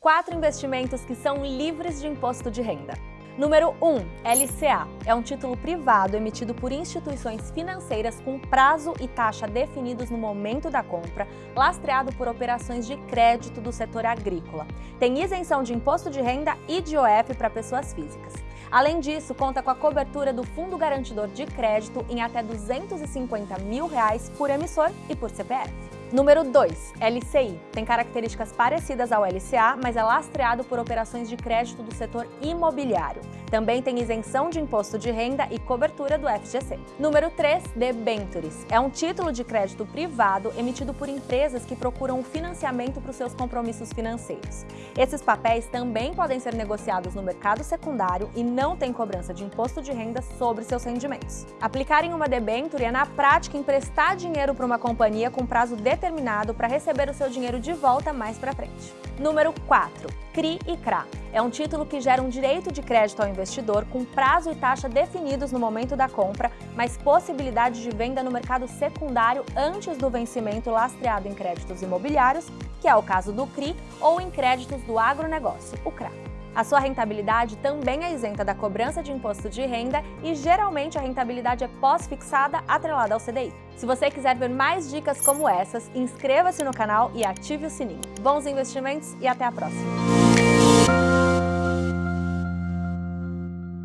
quatro investimentos que são livres de imposto de renda. Número 1. LCA. É um título privado emitido por instituições financeiras com prazo e taxa definidos no momento da compra, lastreado por operações de crédito do setor agrícola. Tem isenção de imposto de renda e de OF para pessoas físicas. Além disso, conta com a cobertura do Fundo Garantidor de Crédito em até 250 mil reais por emissor e por CPF. Número 2, LCI. Tem características parecidas ao LCA, mas é lastreado por operações de crédito do setor imobiliário. Também tem isenção de imposto de renda e cobertura do FGC. Número 3, debentures. É um título de crédito privado emitido por empresas que procuram o financiamento para os seus compromissos financeiros. Esses papéis também podem ser negociados no mercado secundário e não têm cobrança de imposto de renda sobre seus rendimentos. Aplicar em uma debenture é, na prática, emprestar dinheiro para uma companhia com prazo determinado para receber o seu dinheiro de volta mais para frente. Número 4. CRI e CRA. É um título que gera um direito de crédito ao investidor com prazo e taxa definidos no momento da compra, mas possibilidade de venda no mercado secundário antes do vencimento lastreado em créditos imobiliários, que é o caso do CRI, ou em créditos do agronegócio, o CRA. A sua rentabilidade também é isenta da cobrança de imposto de renda e geralmente a rentabilidade é pós-fixada atrelada ao CDI. Se você quiser ver mais dicas como essas, inscreva-se no canal e ative o sininho. Bons investimentos e até a próxima!